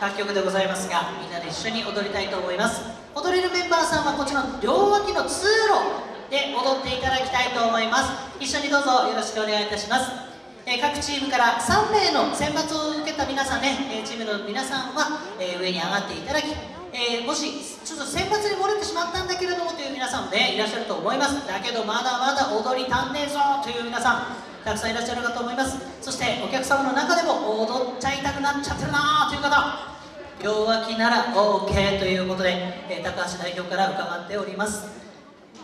楽曲でございますがみんなで一緒に踊りたいと思います。踊れるメンバーさんはこちらの両脇の通路で踊っていただきたいと思います。一緒にどうぞよろしくお願いいたします。え各チームから3名の選抜を受けた皆さんね、えチームの皆さんは、え上に上がっていただき、えもしちょっと選抜に漏れてしまったんだけれどもという皆さんもねいらっしゃると思います。だけどまだまだ踊り足んねえぞという皆さんたくさんいらっしゃるかと思います。そしてお客様の中でも踊っちゃいたくなっちゃってるなという方両脇なら OK ということで、え高橋代表から伺っております。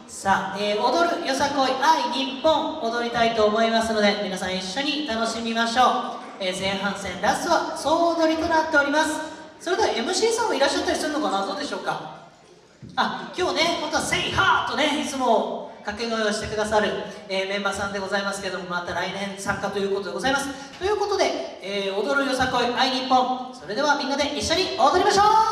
さあ、えー、踊るよさこい愛日本踊りたいと思いますので皆さん一緒に楽しみましょう、えー、前半戦ラストは総踊りとなっております。それでは MC さんもいらっしゃったりするのかな？どうでしょうか？あ今日ね本当は「セイハーとねいつも掛け声をしてくださる、えー、メンバーさんでございますけどもまた来年参加ということでございます。ということで、えー、踊るよさこい愛日本それではみんなで一緒に踊りましょう